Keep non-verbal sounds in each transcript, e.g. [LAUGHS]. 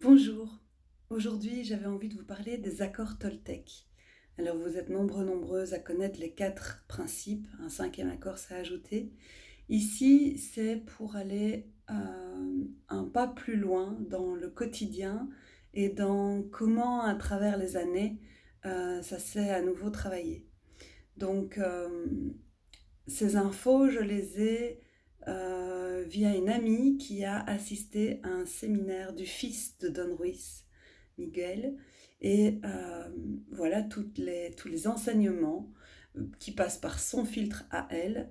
Bonjour, aujourd'hui j'avais envie de vous parler des accords Toltec. Alors vous êtes nombreux, nombreuses à connaître les quatre principes, un cinquième accord s'est ajouté. Ici c'est pour aller euh, un pas plus loin dans le quotidien et dans comment à travers les années euh, ça s'est à nouveau travaillé. Donc euh, ces infos je les ai euh, via une amie qui a assisté à un séminaire du fils de Don Ruiz, Miguel, et euh, voilà toutes les, tous les enseignements euh, qui passent par son filtre à elle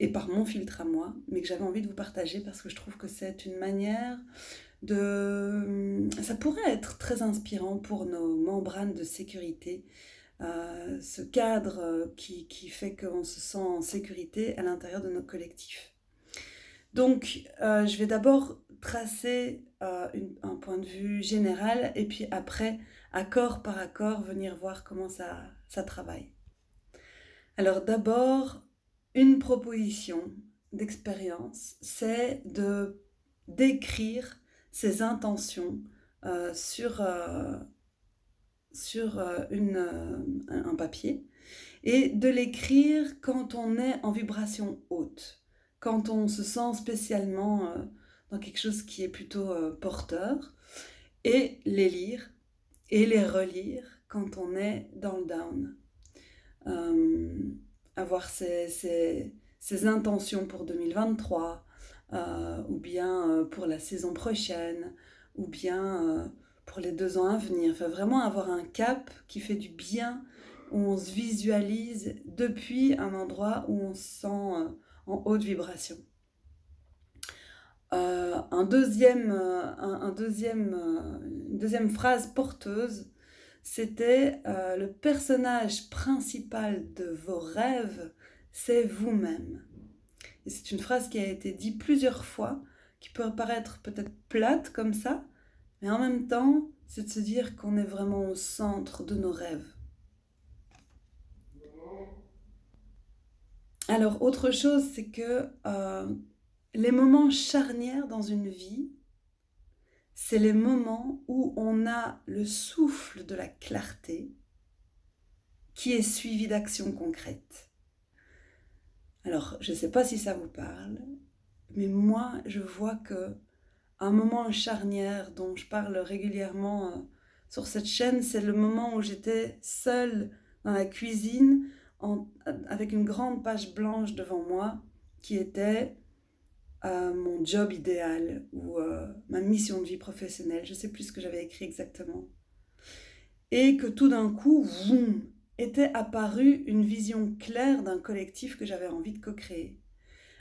et par mon filtre à moi, mais que j'avais envie de vous partager parce que je trouve que c'est une manière de... Ça pourrait être très inspirant pour nos membranes de sécurité, ce cadre qui, qui fait qu'on se sent en sécurité à l'intérieur de nos collectifs. Donc, euh, je vais d'abord tracer euh, un point de vue général et puis après, accord par accord, venir voir comment ça, travaille. Alors d'abord, une proposition d'expérience, c'est de d'écrire ses intentions euh, sur, un papier et de l'écrire quand on est en vibration haute quand on se sent spécialement euh, dans quelque chose qui est plutôt euh, porteur, et les lire et les relire quand on est dans le down. Euh, avoir ses, intentions pour 2023, ou bien pour la saison prochaine, ou bien pour les deux ans à venir. Enfin, vraiment avoir un cap qui fait du bien, où on se visualise depuis un endroit où on se sent en haute vibration. Euh, un deuxième, euh, un, deuxième, euh, une deuxième phrase porteuse, c'était le personnage principal de vos rêves, c'est vous-même. Et c'est une phrase qui a été dite plusieurs fois, qui peut paraître peut-être plate comme ça, mais en même temps, c'est de se dire qu'on est vraiment au centre de nos rêves. Alors, autre chose, c'est que euh, les moments charnières dans une vie, c'est les moments où on a le souffle de la clarté qui est suivi d'actions concrètes. Alors, je ne sais pas si ça vous parle, mais moi, je vois que un moment charnière dont je parle régulièrement euh, sur cette chaîne, c'est le moment où j'étais seule dans la cuisine avec une grande page blanche devant moi qui était euh, mon job idéal ou euh, ma mission de vie professionnelle. Je ne sais plus ce que j'avais écrit exactement. Et que tout d'un coup, boum, était apparue une vision claire d'un collectif que j'avais envie de co-créer.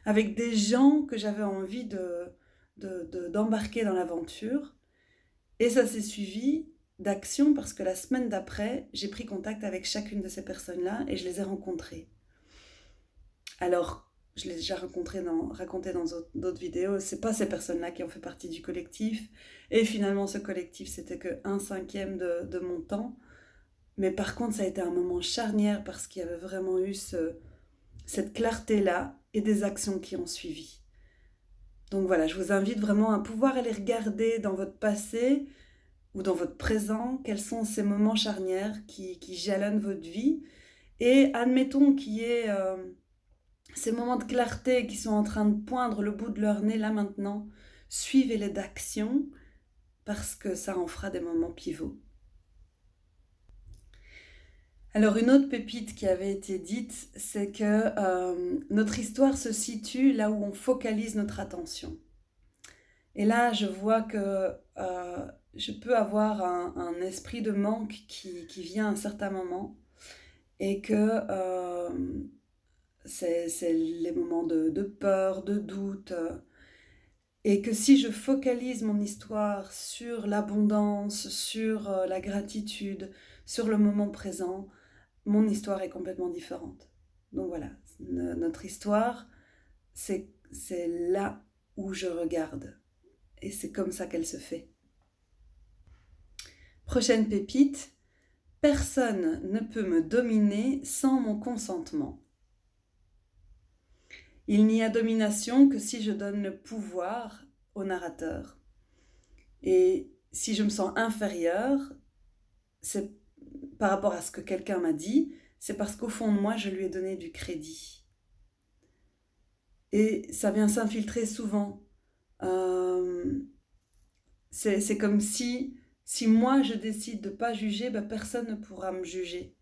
Avec des gens que j'avais envie d'embarquer de, dans l'aventure. Et ça s'est suivi d'action parce que la semaine d'après, j'ai pris contact avec chacune de ces personnes-là et je les ai rencontrées. Alors, je l'ai déjà rencontré dans, raconté dans d'autres vidéos, c'est pas ces personnes-là qui ont fait partie du collectif. Et finalement, ce collectif, c'était que un cinquième de, de, mon temps. Mais par contre, ça a été un moment charnière parce qu'il y avait vraiment eu ce, cette clarté-là et des actions qui ont suivi. Donc voilà, je vous invite vraiment à pouvoir aller regarder dans votre passé, ou dans votre présent, quels sont ces moments charnières qui, jalonnent votre vie. Et admettons qu'il y ait euh, ces moments de clarté qui sont en train de poindre le bout de leur nez là maintenant, suivez-les d'action parce que ça en fera des moments pivots. Alors une autre pépite qui avait été dite, c'est que euh, notre histoire se situe là où on focalise notre attention. Et là, je vois que euh, je peux avoir un, esprit de manque qui, vient à un certain moment et que euh, c'est les moments de, peur, de doute, et que si je focalise mon histoire sur l'abondance, sur euh, la gratitude, sur le moment présent, mon histoire est complètement différente. Donc voilà, notre histoire, c'est là où je regarde. Et c'est comme ça qu'elle se fait. Prochaine pépite, personne ne peut me dominer sans mon consentement. Il n'y a domination que si je donne le pouvoir au narrateur. Et si je me sens inférieure, c'est par rapport à ce que quelqu'un m'a dit, c'est parce qu'au fond de moi, je lui ai donné du crédit. Et ça vient s'infiltrer souvent. Euh, c'est comme si, si moi je décide de ne pas juger, ben personne ne pourra me juger.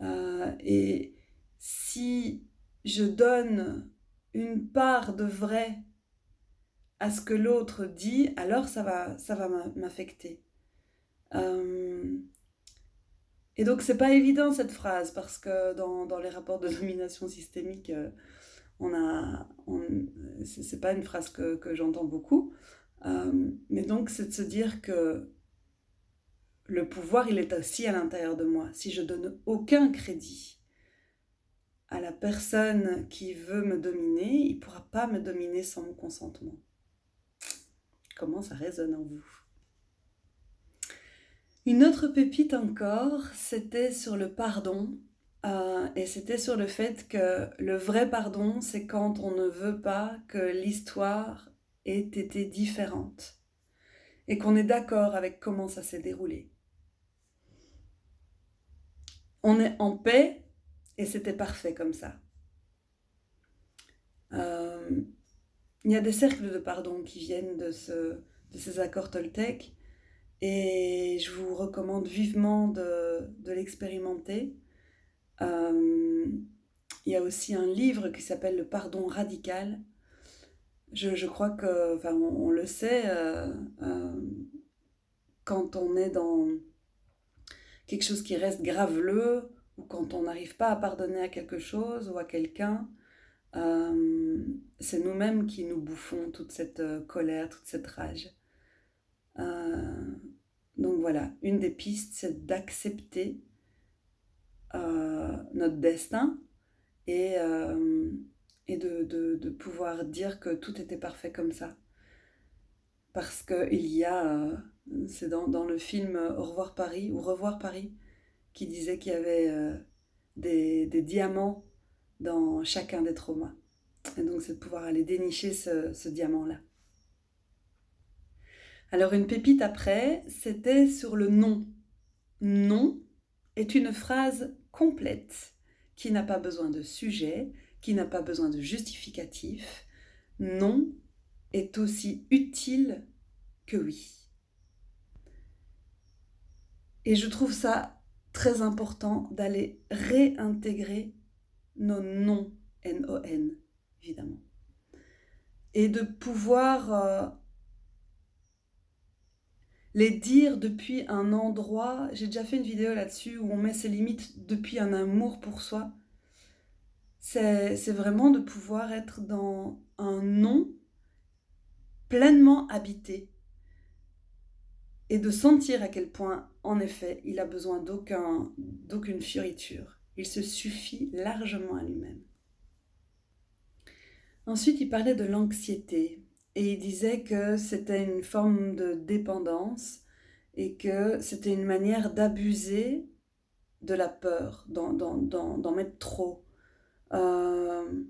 Euh, et si je donne une part de vrai à ce que l'autre dit, alors ça va, ça va m'affecter. Euh, et donc c'est pas évident cette phrase parce que dans, dans les rapports de domination systémique, on a, c'est pas une phrase que, j'entends beaucoup. Euh, mais donc c'est de se dire que le pouvoir il est aussi à l'intérieur de moi. Si je donne aucun crédit à la personne qui veut me dominer, il pourra pas me dominer sans mon consentement. Comment ça résonne en vous? Une autre pépite encore, c'était sur le pardon. Euh, et c'était sur le fait que le vrai pardon, c'est quand on ne veut pas que l'histoire ait été différente. Et qu'on est d'accord avec comment ça s'est déroulé. On est en paix et c'était parfait comme ça. Euh, il y a des cercles de pardon qui viennent de, de ces accords Toltec et je vous recommande vivement de, l'expérimenter. Euh, il y a aussi un livre qui s'appelle Le pardon radical. Je, crois que, enfin, on, le sait, euh, euh, quand on est dans quelque chose qui reste graveleux, ou quand on n'arrive pas à pardonner à quelque chose ou à quelqu'un, c'est nous-mêmes qui nous bouffons toute cette colère, toute cette rage. Donc voilà, une des pistes, c'est d'accepter euh, notre destin et, euh, et de, pouvoir dire que tout était parfait comme ça. Parce qu'il y a, euh, c'est dans, le film Au revoir Paris ou Revoir Paris, qui disait qu'il y avait des, diamants dans chacun des traumas. Et donc c'est de pouvoir aller dénicher ce diamant-là. Alors une pépite après, c'était sur le non. Non est une phrase complète qui n'a pas besoin de sujet, qui n'a pas besoin de justificatif. Non est aussi utile que oui. Et je trouve ça très important d'aller réintégrer nos noms, N-O-N, évidemment. Et de pouvoir euh, les dire depuis un endroit. J'ai déjà fait une vidéo là-dessus où on met ses limites depuis un amour pour soi. C'est vraiment de pouvoir être dans un non pleinement habité et de sentir à quel point, en effet, il a besoin d'aucune fioriture. Il se suffit largement à lui-même. Ensuite, il parlait de l'anxiété. Et il disait que c'était une forme de dépendance et que c'était une manière d'abuser de la peur, d'en mettre trop. Euh,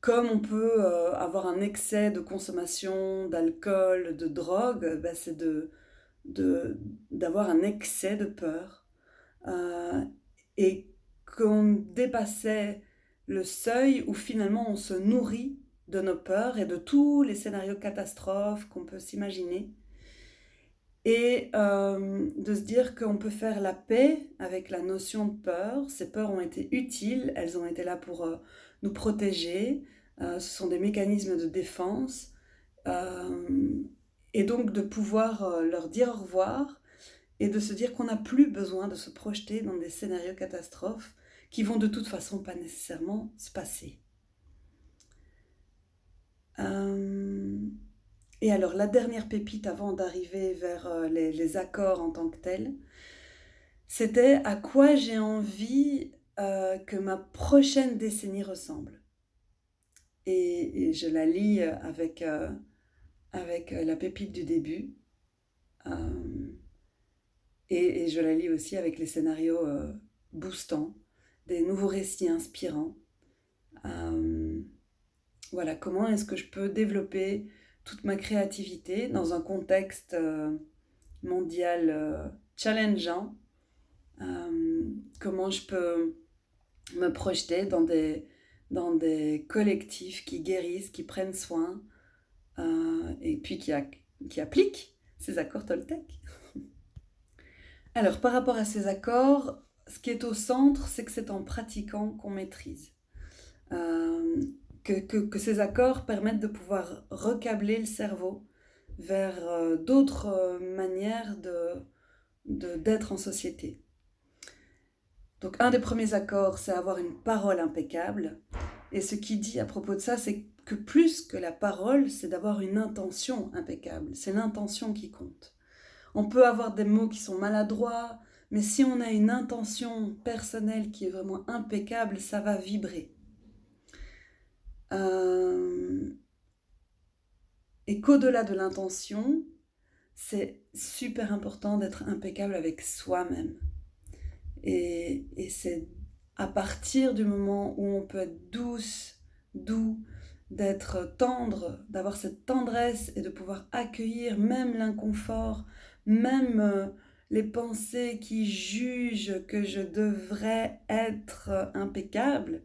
comme on peut euh, avoir un excès de consommation d'alcool, de drogue, ben c'est d'avoir un excès de peur. Euh, et qu'on dépassait le seuil où finalement on se nourrit de nos peurs et de tous les scénarios catastrophes qu'on peut s'imaginer. Et euh, de se dire qu'on peut faire la paix avec la notion de peur. Ces peurs ont été utiles, elles ont été là pour euh, nous protéger. Euh, ce sont des mécanismes de défense. et donc de pouvoir leur dire au revoir et de se dire qu'on n'a plus besoin de se projeter dans des scénarios catastrophes qui vont de toute façon pas nécessairement se passer. Euh, et alors, la dernière pépite avant d'arriver vers euh, les, accords en tant que tels, c'était à quoi j'ai envie euh, que ma prochaine décennie ressemble? Et, je la lis avec, avec la pépite du début. Et, et, je la lis aussi avec les scénarios boostants, des nouveaux récits inspirants. Voilà, comment est-ce que je peux développer toute ma créativité dans un contexte euh, mondial euh, challengeant. comment je peux me projeter dans des, dans collectifs qui guérissent, qui prennent soin et puis qui, appliquent ces accords Toltec. [LAUGHS] Alors, par rapport à ces accords, ce qui est au centre, c'est que c'est en pratiquant qu'on maîtrise. Euh, que, ces accords permettent de pouvoir recabler le cerveau vers euh, d'autres euh, manières de, d'être en société. Donc un des premiers accords, c'est avoir une parole impeccable. Et ce qui dit à propos de ça, c'est que plus que la parole, c'est d'avoir une intention impeccable. C'est l'intention qui compte. On peut avoir des mots qui sont maladroits, mais si on a une intention personnelle qui est vraiment impeccable, ça va vibrer. Euh, et qu'au-delà de l'intention, c'est super important d'être impeccable avec soi-même. Et, et c'est à partir du moment où on peut être douce, doux, d'être tendre, d'avoir cette tendresse et de pouvoir accueillir même l'inconfort, même euh, les pensées qui jugent que je devrais être impeccable,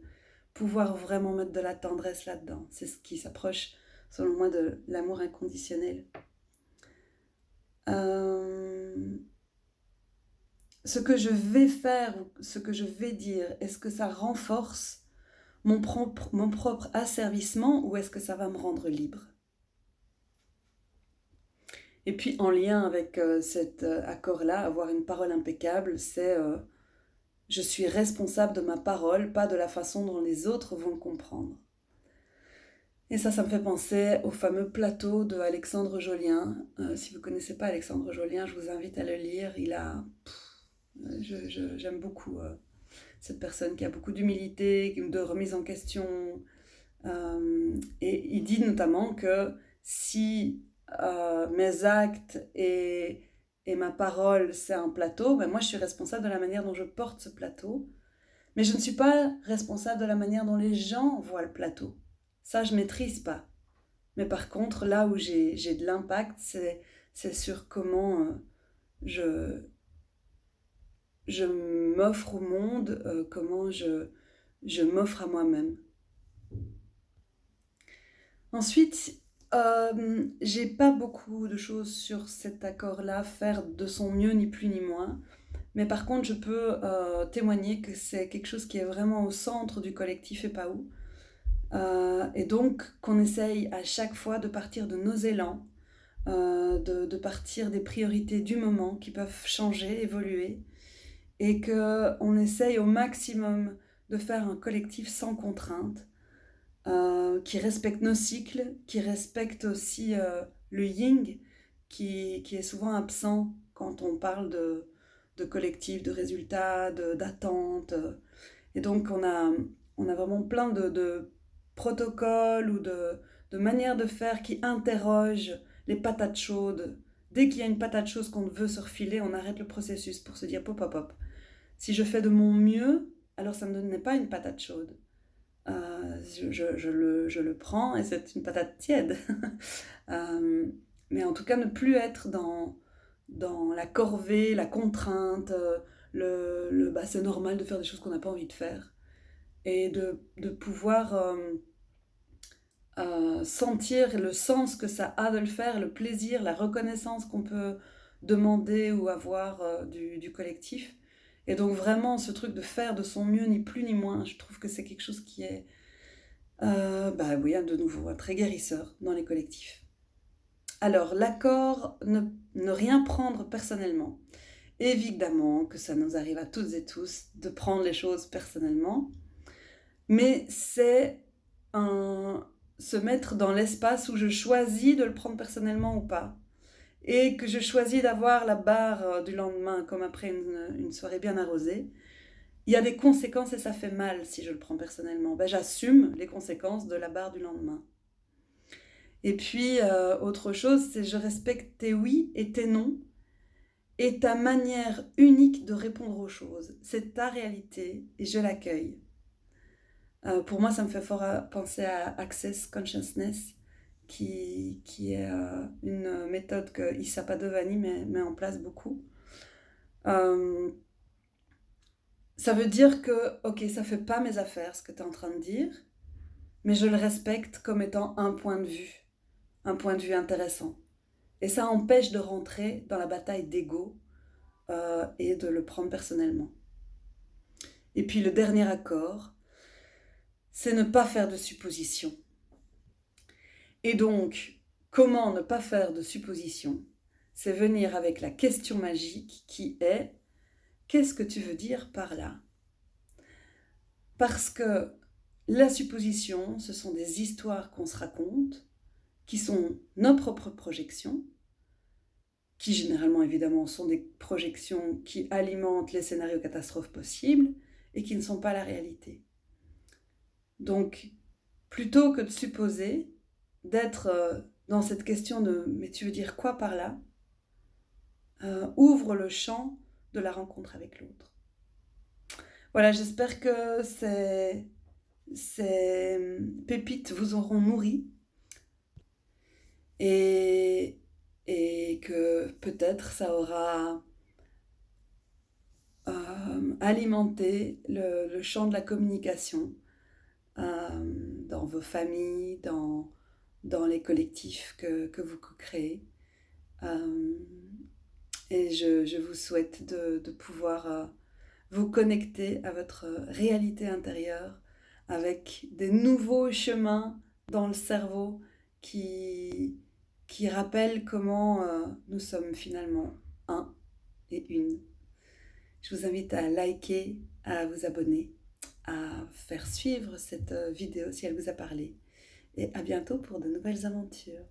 pouvoir vraiment mettre de la tendresse là-dedans. C'est ce qui s'approche, selon moi, de l'amour inconditionnel. Euh, ce que je vais faire, ce que je vais dire, est-ce que ça renforce mon propre, asservissement ou est-ce que ça va me rendre libre? Et puis en lien avec euh, cet euh, accord-là, avoir une parole impeccable, c'est je suis responsable de ma parole, pas de la façon dont les autres vont le comprendre. Et ça, ça me fait penser au fameux plateau de Alexandre Jolien. Euh, si vous ne connaissez pas Alexandre Jolien, je vous invite à le lire. Il a... J'aime beaucoup euh, cette personne qui a beaucoup d'humilité, de remise en question. Euh, et il dit notamment que si mes actes et et ma parole, c'est un plateau, ben moi je suis responsable de la manière dont je porte ce plateau. Mais je ne suis pas responsable de la manière dont les gens voient le plateau. Ça, je maîtrise pas. Mais par contre, là où j'ai de l'impact, c'est sur comment euh, je, je m'offre au monde, euh, comment je, je m'offre à moi-même. Ensuite, euh, j'ai pas beaucoup de choses sur cet accord-là, faire de son mieux ni plus ni moins. Mais par contre, je peux euh, témoigner que c'est quelque chose qui est vraiment au centre du collectif et pas où. Euh, et donc qu'on essaye à chaque fois de partir de nos élans, de, de, partir des priorités du moment qui peuvent changer, évoluer, et qu'on essaye au maximum de faire un collectif sans contrainte, euh, qui respecte nos cycles, qui respecte aussi euh, le yin, qui, qui, est souvent absent quand on parle de, de collectif, de résultats, d'attentes. Et donc on a, on a vraiment plein de, de protocoles ou de, de, manières de faire qui interrogent les patates chaudes. Dès qu'il y a une patate chaude qu'on veut se refiler, on arrête le processus pour se dire pop pop pop. Si je fais de mon mieux, alors ça ne me pas une patate chaude. Euh, je, le, je, le, prends et c'est une patate tiède. [LAUGHS] Euh, mais en tout cas, ne plus être dans, dans la corvée, la contrainte, euh, le, le bah, c'est normal de faire des choses qu'on n'a pas envie de faire. Et de, de pouvoir sentir le sens que ça a de le faire, le plaisir, la reconnaissance qu'on peut demander ou avoir du, du collectif. Et donc vraiment, ce truc de faire de son mieux, ni plus ni moins, je trouve que c'est quelque chose qui est, euh, bah oui, de nouveau, très guérisseur dans les collectifs. Alors, l'accord, ne, ne, rien prendre personnellement. Évidemment que ça nous arrive à toutes et tous de prendre les choses personnellement, mais c'est un, se mettre dans l'espace où je choisis de le prendre personnellement ou pas et que je choisis d'avoir la barre euh, du lendemain comme après une, soirée bien arrosée, il y a des conséquences et ça fait mal si je le prends personnellement. Ben, J'assume les conséquences de la barre du lendemain. Et puis, euh, autre chose, c'est je respecte tes oui et tes non et ta manière unique de répondre aux choses. C'est ta réalité et je l'accueille. Euh, pour moi, ça me fait fort penser à Access Consciousness, qui, qui est euh, une méthode que Issa Padovani met, en place beaucoup. Euh, ça veut dire que, ok, ça fait pas mes affaires ce que tu es en train de dire, mais je le respecte comme étant un point de vue, un point de vue intéressant. Et ça empêche de rentrer dans la bataille d'ego euh, et de le prendre personnellement. Et puis le dernier accord, c'est ne pas faire de suppositions. Et donc, comment ne pas faire de suppositions? C'est venir avec la question magique qui est qu'est-ce que tu veux dire par là? Parce que la supposition, ce sont des histoires qu'on se raconte, qui sont nos propres projections, qui généralement évidemment sont des projections qui alimentent les scénarios catastrophes possibles et qui ne sont pas la réalité. Donc, plutôt que de supposer, d'être euh, dans cette question de mais tu veux dire quoi par là? Euh, ouvre le champ de la rencontre avec l'autre. Voilà, j'espère que ces, ces pépites vous auront nourri et, que peut-être ça aura euh, alimenté le, champ de la communication dans vos familles, dans les collectifs que, vous créez. Euh, et je, vous souhaite de, pouvoir euh, vous connecter à votre réalité intérieure avec des nouveaux chemins dans le cerveau qui, qui rappellent comment euh, nous sommes finalement un et une. Je vous invite à liker, à vous abonner, à faire suivre cette vidéo si elle vous a parlé et à bientôt pour de nouvelles aventures.